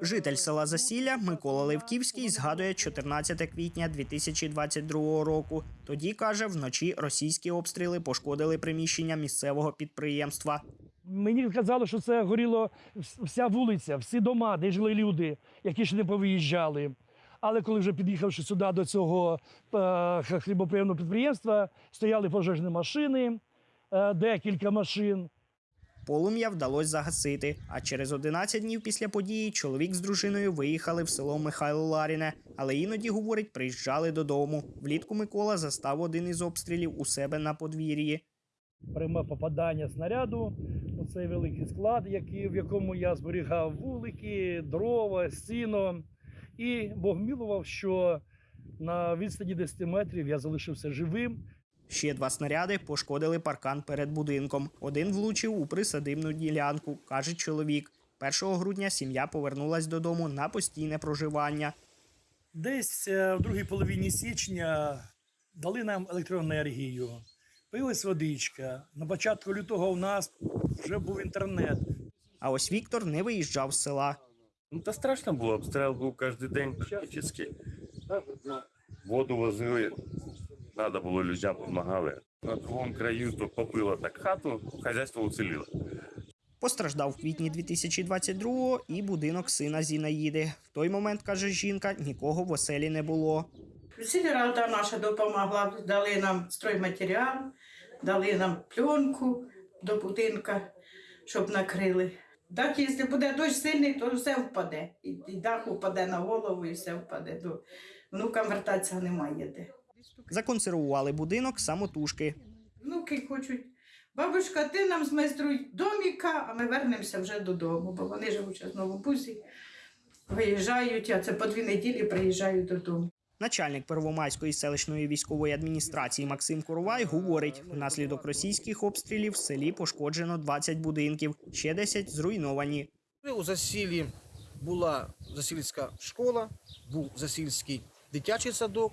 Житель села Засілля Микола Левківський згадує 14 квітня 2022 року. Тоді каже, вночі російські обстріли пошкодили приміщення місцевого підприємства. Мені казали, що це горіло вся вулиця, всі дома, де жили люди, які ще не повиїжджали. Але коли вже під'їхавши сюди до цього е, хлібоприємного підприємства, стояли пожежні машини, е, декілька машин. Полум'я вдалося загасити. А через 11 днів після події чоловік з дружиною виїхали в село Михайло Ларіне, але іноді, говорить, приїжджали додому. Влітку Микола застав один із обстрілів у себе на подвір'ї. Пряме попадання снаряду у цей великий склад, в якому я зберігав вулики, дрова, сіно. І Бог милував, що на відстані 10 метрів я залишився живим. Ще два снаряди пошкодили паркан перед будинком. Один влучив у присадибну ділянку, каже чоловік. 1 грудня сім'я повернулась додому на постійне проживання. Десь е, в другій половині січня дали нам електроенергію, пилась водичка. На початку лютого у нас вже був інтернет. А ось Віктор не виїжджав з села. Ну, та страшно було, обстріл був кожен день практично. Воду возили, треба було людям допомагали. На другому краю то побило так хату, хазяйство уціліло. Постраждав в квітні 2022-го і будинок сина Зінаїди. В той момент, каже жінка, нікого в оселі не було. Сільрада наша допомогла, дали нам стройматеріал, дали нам пленку до будинка, щоб накрили. Так, якщо буде дощ сильний, то все впаде. І, і дах впаде на голову, і все впаде. До внукам вертатися немає де. Законсервували будинок самотужки. Внуки хочуть. Бабушка, ти нам змайструй доміка, а ми вернемося вже додому, бо вони живуть в Новобузі, виїжджають, а це по дві неділі приїжджають додому. Начальник Первомайської селищної військової адміністрації Максим Коровай говорить: внаслідок російських обстрілів в селі пошкоджено 20 будинків, ще 10 зруйновані. У засіллі була засільська школа, був засільський дитячий садок.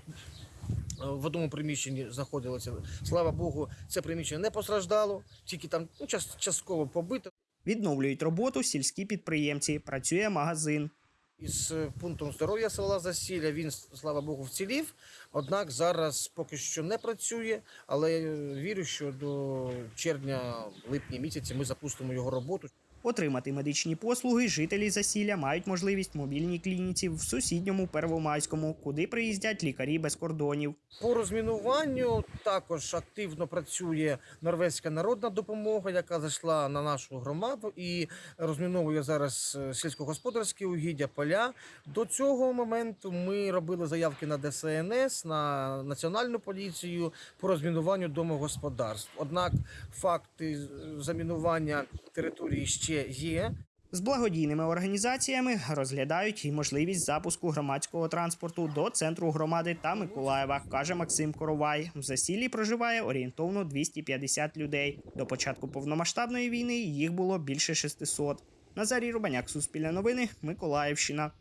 Е, В одному приміщенні знаходилося. Слава Богу, це приміщення не постраждало, тільки там ну, час- частково побито. Відновлюють роботу сільські підприємці. Працює магазин. Із е, пунктом здоров'я села Засілля він, слава Богу, вцілів. Однак зараз поки що не працює, але е, вірю, що до червня-липня місяці ми запустимо його роботу. Отримати медичні послуги жителі засілля мають можливість в мобільній клініці в сусідньому Первомайському, куди приїздять лікарі без кордонів. По розмінуванню також активно працює норвезька народна допомога, яка зайшла на нашу громаду і розміновує зараз е, сільськогосподарські угіддя поля. До цього моменту ми робили заявки на ДСНС, на національну поліцію по розмінуванню домогосподарств. Однак факти замінування території ще є. З благодійними організаціями розглядають і можливість запуску громадського транспорту до центру громади та Миколаєва, каже Максим Коровай. В засіллі проживає орієнтовно 250 людей. До початку повномасштабної війни їх було більше 600. Назарій Рубаняк, Суспільне новини, Миколаївщина.